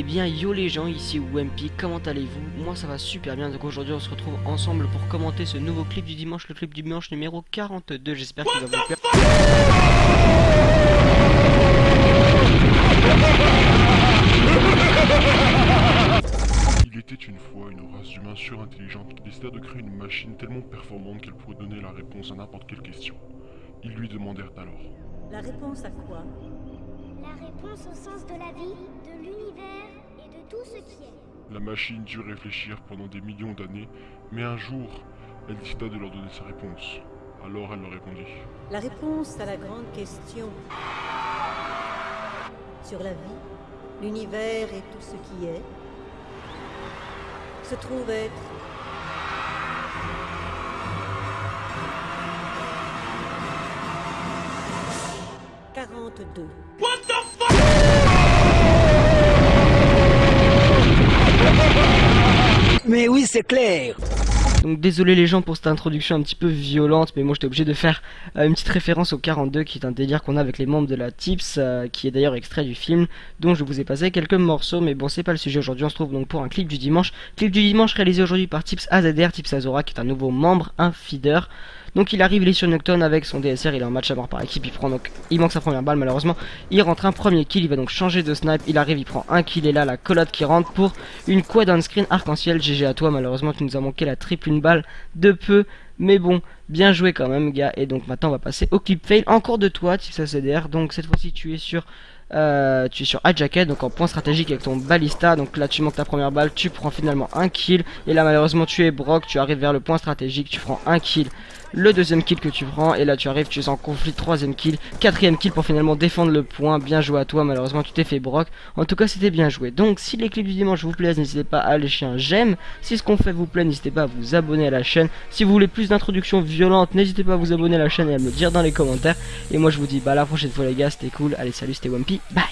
Eh bien yo les gens, ici Wempy, comment allez-vous? Moi ça va super bien, donc aujourd'hui on se retrouve ensemble pour commenter ce nouveau clip du dimanche, le clip du dimanche numéro 42, j'espère qu'il va vous plaire. Il était une fois une race d'humains surintelligente qui décida de créer une machine tellement performante qu'elle pourrait donner la réponse à n'importe quelle question. Ils lui demandèrent alors La réponse à quoi? La réponse au sens de la vie, de l'univers et de tout ce qui est. La machine dut réfléchir pendant des millions d'années, mais un jour, elle décida de leur donner sa réponse. Alors elle leur répondit La réponse à la grande question sur la vie, l'univers et tout ce qui est se trouve être quarante-deux. Mais oui, c'est clair. Donc désolé les gens pour cette introduction un petit peu violente, mais moi j'étais obligé de faire euh, une petite référence au 42 qui est un délire qu'on a avec les membres de la Tips, euh, qui est d'ailleurs extrait du film, dont je vous ai passé quelques morceaux, mais bon c'est pas le sujet aujourd'hui, on se trouve donc pour un clip du dimanche, clip du dimanche réalisé aujourd'hui par Tips AZR, Tips Azora qui est un nouveau membre, un feeder, donc il arrive, il est sur Nocton avec son DSR, il est en match à mort par équipe, il prend donc, il manque sa première balle malheureusement, il rentre un premier kill, il va donc changer de snipe, il arrive, il prend un kill et là la colotte qui rentre pour une quad on screen arc-en-ciel, GG à toi, malheureusement tu nous as manqué la triple une balle de peu, mais bon, bien joué quand même gars, et donc maintenant on va passer au clip fail, encore de toi, Tips CDR, donc cette fois-ci tu es sur... Euh, tu es sur jacket donc en point stratégique avec ton balista. Donc là, tu manques ta première balle, tu prends finalement un kill. Et là, malheureusement, tu es Brock, tu arrives vers le point stratégique, tu prends un kill le deuxième kill que tu prends et là tu arrives tu es en conflit troisième kill quatrième kill pour finalement défendre le point. Bien joué à toi malheureusement tu t'es fait broc. En tout cas c'était bien joué. Donc si les clips du dimanche vous plaisent n'hésitez pas à lâcher un j'aime. Si ce qu'on fait vous plaît n'hésitez pas à vous abonner à la chaîne. Si vous voulez plus d'introductions violentes n'hésitez pas à vous abonner à la chaîne et à me dire dans les commentaires. Et moi je vous dis bah à la prochaine fois les gars c'était cool. Allez salut c'était Wampy bye